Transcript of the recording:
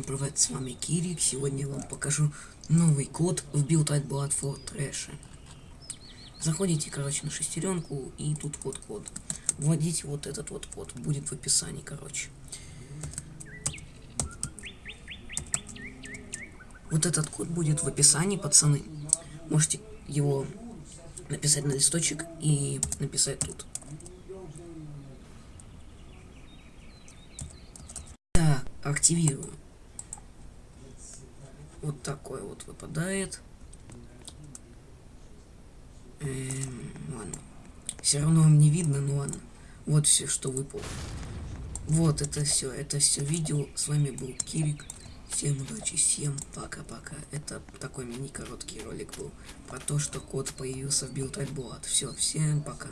привет, с вами Кирик. Сегодня я вам покажу новый код в Build at Blood for Trash. Заходите, короче, на шестеренку и тут вот код. Вводите вот этот вот код, будет в описании, короче. Вот этот код будет в описании, пацаны. Можете его написать на листочек и написать тут. Активирую. Вот такой вот выпадает. Эм, ладно. Все равно вам не видно, но ладно. Вот все, что выпало. Вот это все, это все видео. С вами был Кирик. Всем удачи, всем пока-пока. Это такой мини-короткий ролик был про то, что код появился в Blood. Все, всем пока.